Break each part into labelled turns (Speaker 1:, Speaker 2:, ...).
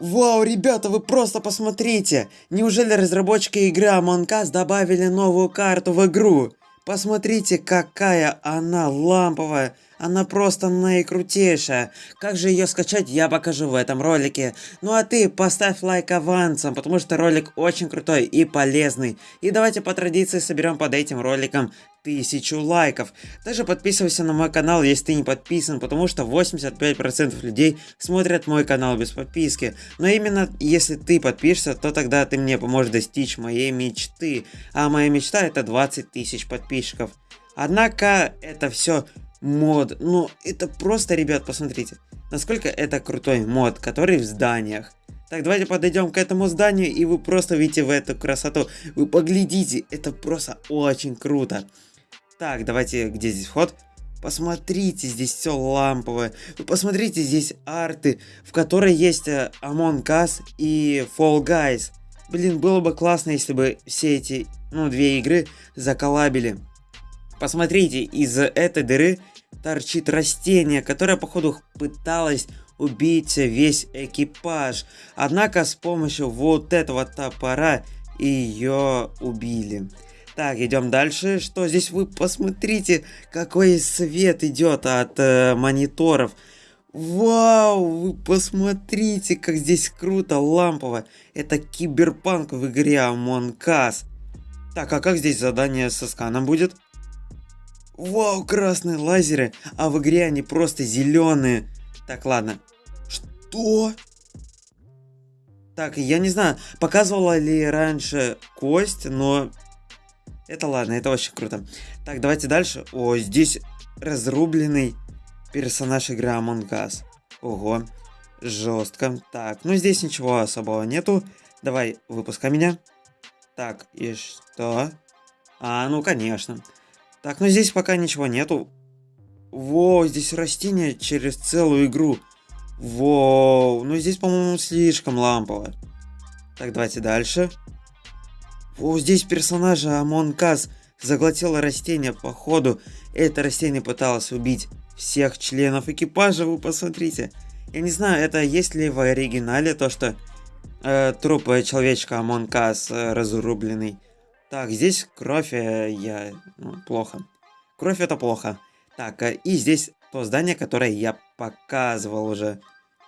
Speaker 1: Вау, ребята, вы просто посмотрите! Неужели разработчики игры Among Us добавили новую карту в игру? Посмотрите, какая она ламповая. Она просто наикрутейшая. Как же ее скачать, я покажу в этом ролике. Ну а ты поставь лайк авансом, потому что ролик очень крутой и полезный. И давайте по традиции соберем под этим роликом тысячу лайков. Также подписывайся на мой канал, если ты не подписан, потому что 85% людей смотрят мой канал без подписки. Но именно если ты подпишешься, то тогда ты мне поможешь достичь моей мечты. А моя мечта это 20 тысяч подписчиков. Однако это все мод. Ну, это просто, ребят, посмотрите, насколько это крутой мод, который в зданиях. Так, давайте подойдем к этому зданию, и вы просто видите в эту красоту. Вы поглядите, это просто очень круто. Так, давайте, где здесь вход? Посмотрите, здесь все ламповое. Вы посмотрите, здесь арты, в которой есть э, Among Us и Fall Guys. Блин, было бы классно, если бы все эти, ну, две игры заколабили. Посмотрите, из этой дыры торчит растение, которое, походу, пыталось убить весь экипаж. Однако с помощью вот этого топора ее убили. Так, идем дальше. Что здесь вы посмотрите, какой свет идет от э, мониторов. Вау, вы посмотрите, как здесь круто, лампово. Это киберпанк в игре Among Us. Так, а как здесь задание со сканом будет? Вау, красные лазеры, а в игре они просто зеленые. Так, ладно. Что? Так, я не знаю, показывала ли раньше кость, но... Это ладно, это очень круто. Так, давайте дальше. О, здесь разрубленный персонаж игры Among Us. Ого, жестко. Так, ну здесь ничего особого нету. Давай, выпускай меня. Так, и что? А, ну конечно. Так, ну здесь пока ничего нету. Во, здесь растение через целую игру. Воу, ну здесь, по-моему, слишком лампово. Так, давайте дальше. О, здесь персонажа Among Us заглотило растение. Походу, это растение пыталось убить всех членов экипажа. Вы посмотрите. Я не знаю, это есть ли в оригинале то, что э, труп человечка Us э, разрубленный. Так, здесь кровь, э, я... Ну, плохо. Кровь это плохо. Так, э, и здесь то здание, которое я показывал уже.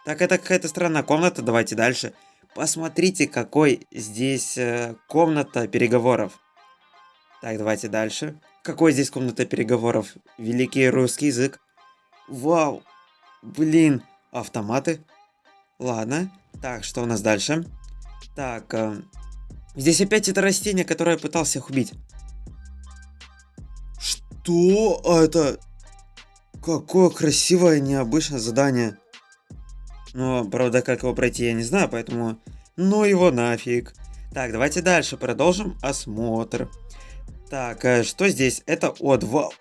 Speaker 1: Так, это какая-то странная комната, давайте дальше. Посмотрите, какой здесь э, комната переговоров. Так, давайте дальше. Какой здесь комната переговоров? Великий русский язык. Вау! Блин, автоматы. Ладно. Так, что у нас дальше? Так, э, Здесь опять это растение, которое пытался их убить. Что это? Какое красивое, необычное задание. Но, правда, как его пройти, я не знаю, поэтому... Ну его нафиг. Так, давайте дальше продолжим осмотр. Так, э, что здесь? Это от вау.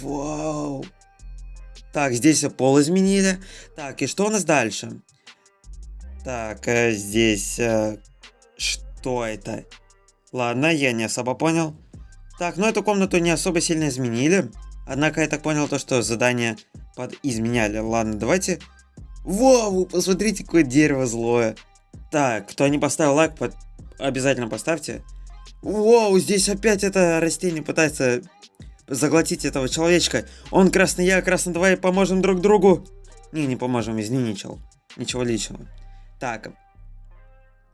Speaker 1: Вау. Так, здесь пол изменили. Так, и что у нас дальше? Так, э, здесь... Э, что это? Ладно, я не особо понял. Так, ну эту комнату не особо сильно изменили. Однако я так понял то, что задание под изменяли. Ладно, давайте... Вау, посмотрите, какое дерево злое. Так, кто не поставил лайк, под... обязательно поставьте. Вау, здесь опять это растение пытается заглотить этого человечка. Он красный, я красный, давай поможем друг другу. Не, не поможем, извини, чел. Ничего личного. Так,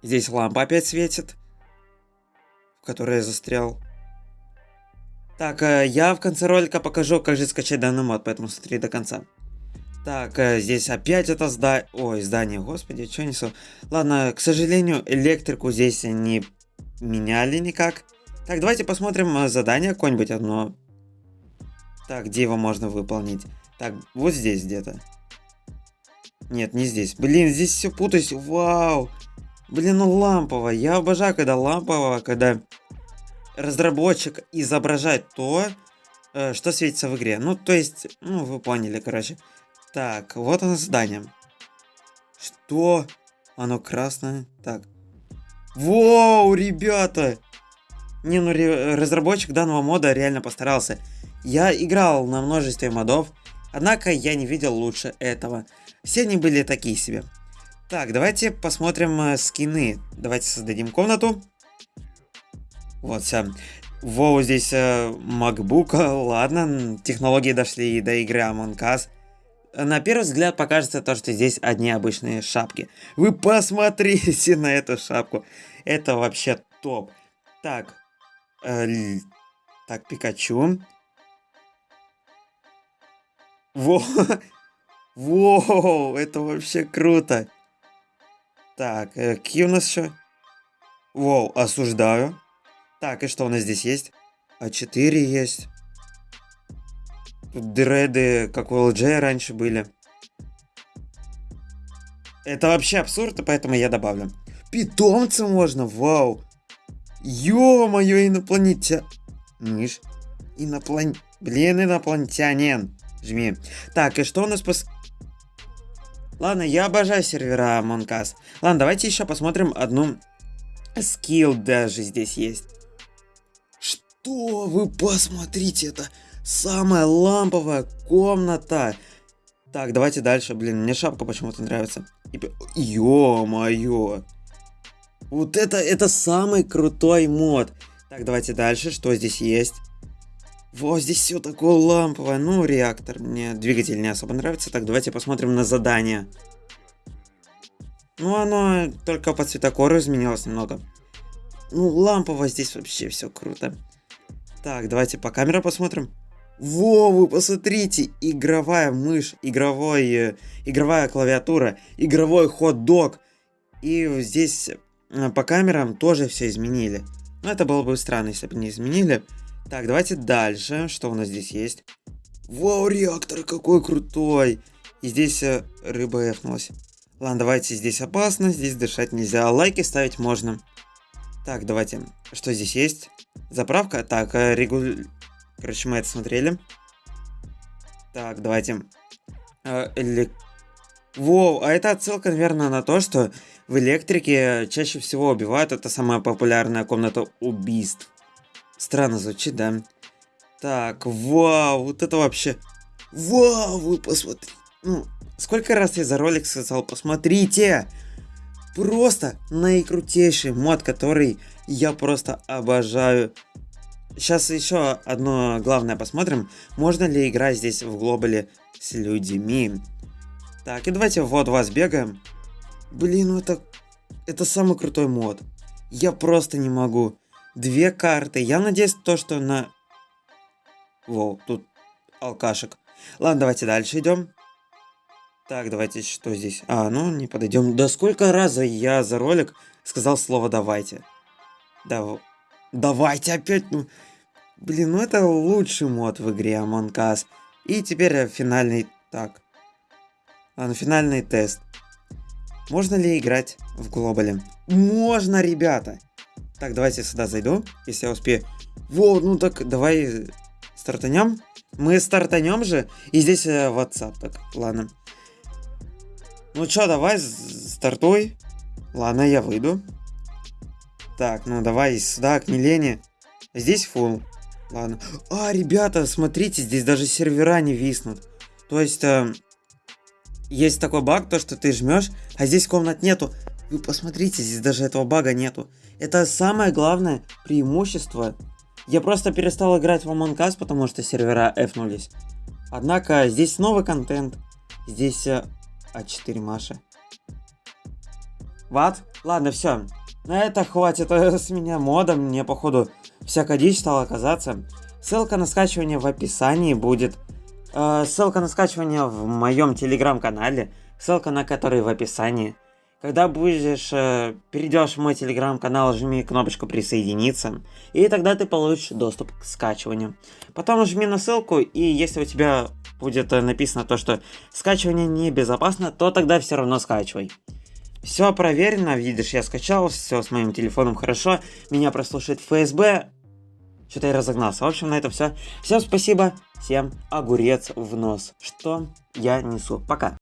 Speaker 1: Здесь лампа опять светит, в которой я застрял. Так, э, я в конце ролика покажу, как же скачать данный мод, поэтому смотри до конца. Так, э, здесь опять это здание... Ой, здание, господи, что несу? Ладно, к сожалению, электрику здесь не меняли никак. Так, давайте посмотрим э, задание какое-нибудь одно. Так, где его можно выполнить? Так, вот здесь где-то. Нет, не здесь. Блин, здесь все путаюсь. Вау. Блин, ну лампово. Я обожаю, когда лампово, когда разработчик изображает то, э, что светится в игре. Ну, то есть, ну, вы поняли, короче. Так, вот оно здание. Что? Оно красное. Так. Воу, ребята! Не, ну, разработчик данного мода реально постарался. Я играл на множестве модов, однако я не видел лучше этого. Все они были такие себе. Так, давайте посмотрим э, скины. Давайте создадим комнату. Вот, все. Воу, здесь э, MacBook, ладно, технологии дошли до игры Among Us. На первый взгляд покажется то, что здесь одни обычные шапки. Вы посмотрите на эту шапку. Это вообще топ. Так, э, так, Пикачу. Во, Воу, это вообще круто. Так, э, какие у нас еще? Воу, осуждаю. Так, и что у нас здесь есть? А4 есть. Дреды, как у LJ раньше были. Это вообще абсурд, поэтому я добавлю. Питомца можно, вау. Ё-моё, инопланетя... Миш. Иноплан... Блин, инопланетянин. Жми. Так, и что у нас пос... Ладно, я обожаю сервера Us. Ладно, давайте еще посмотрим одну скилл даже здесь есть. Что? Вы посмотрите, это самая ламповая комната. Так, давайте дальше. Блин, мне шапка почему-то нравится. Ё-моё. Вот это, это самый крутой мод. Так, давайте дальше. Что здесь есть? Вот здесь все такое ламповое. Ну, реактор. Мне двигатель не особо нравится. Так, давайте посмотрим на задание. Ну, оно только по цветокору изменилось немного. Ну, лампово здесь вообще все круто. Так, давайте по камерам посмотрим. Во, вы посмотрите, игровая мышь, игровой, э, игровая клавиатура, игровой хот-дог. И здесь э, по камерам тоже все изменили. Но это было бы странно, если бы не изменили. Так, давайте дальше. Что у нас здесь есть? Вау, реактор какой крутой. И здесь э, рыба эфнулась. Ладно, давайте здесь опасно, здесь дышать нельзя. Лайки ставить можно. Так, давайте. Что здесь есть? Заправка? Так, регуль... Короче, мы это смотрели. Так, давайте. Э. Воу, а это отсылка, наверное, на то, что в электрике чаще всего убивают. Это самая популярная комната убийств. Странно звучит, да? Так, вау, вот это вообще... Вау, вы посмотрите. Ну, сколько раз я за ролик сказал, посмотрите. Просто наикрутейший мод, который я просто обожаю. Сейчас еще одно главное посмотрим. Можно ли играть здесь в глобале с людьми? Так, и давайте вот вас бегаем. Блин, ну это... Это самый крутой мод. Я просто не могу. Две карты. Я надеюсь, то, что на... Воу, тут алкашек. Ладно, давайте дальше идем. Так, давайте, что здесь? А, ну, не подойдем. Да сколько раз я за ролик сказал слово «давайте». Да, давайте опять, ну... Блин, ну это лучший мод в игре Among Us. И теперь финальный... Так. А, ну финальный тест. Можно ли играть в глобале? Можно, ребята! Так, давайте сюда зайду, если я успею. Вот, ну так, давай стартанем. Мы стартанем же. И здесь э, WhatsApp. Так, ладно. Ну чё, давай, стартуй. Ладно, я выйду. Так, ну давай сюда, к Милене. Здесь full. Ладно. А, ребята, смотрите, здесь даже сервера не виснут. То есть, э, есть такой баг, то что ты жмешь, а здесь комнат нету. Вы посмотрите, здесь даже этого бага нету. Это самое главное преимущество. Я просто перестал играть в Among Us, потому что сервера эфнулись. Однако, здесь новый контент. Здесь э, А4 Маша. Ват? Ладно, все. На это хватит с меня мода, мне походу всякая дичь стала оказаться. Ссылка на скачивание в описании будет. Э, ссылка на скачивание в моем телеграм-канале, ссылка на который в описании. Когда будешь, э, перейдешь в мой телеграм-канал, жми кнопочку присоединиться, и тогда ты получишь доступ к скачиванию. Потом жми на ссылку, и если у тебя будет э, написано то, что скачивание небезопасно, то тогда все равно скачивай. Все проверено, видишь, я скачал, все с моим телефоном хорошо, меня прослушает ФСБ. Что-то я разогнался. В общем, на этом все. Всем спасибо, всем огурец в нос, что я несу. Пока.